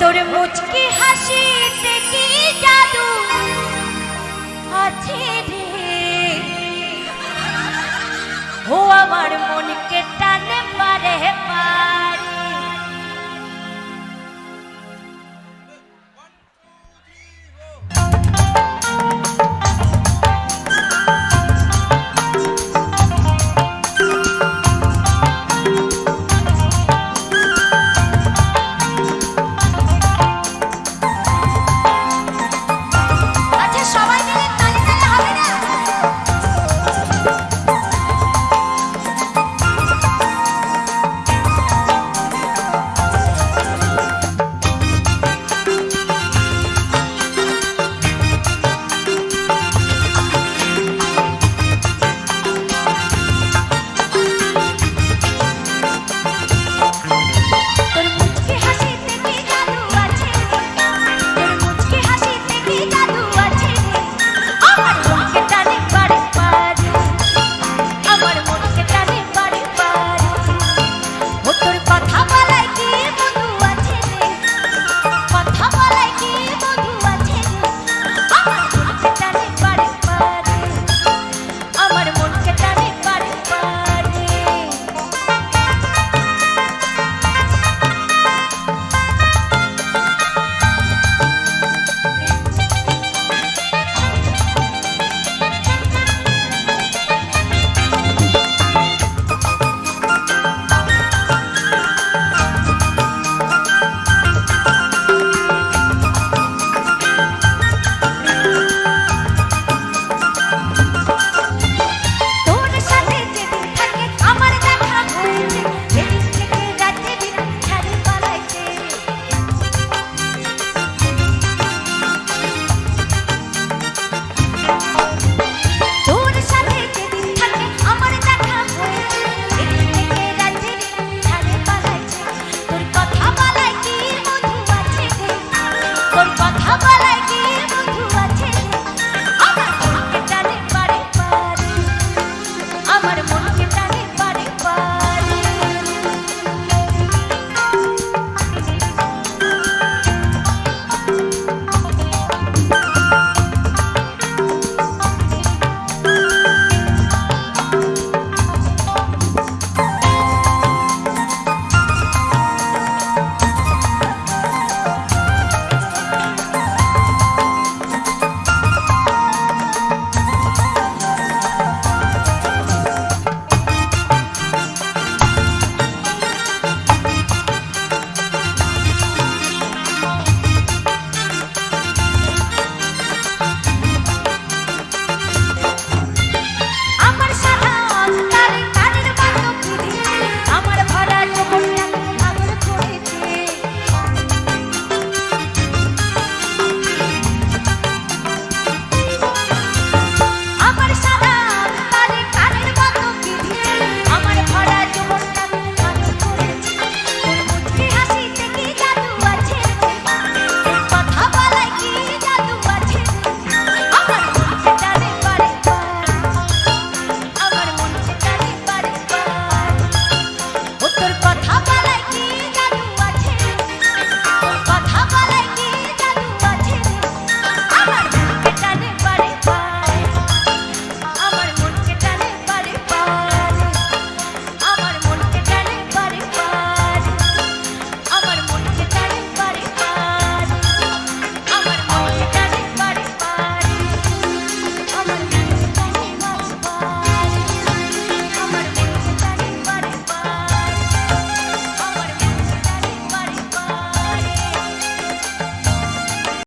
তোর মুচকি হাসিতে কি জাদু আছে রে? ও আমার মনকে টানে পারে পা Abba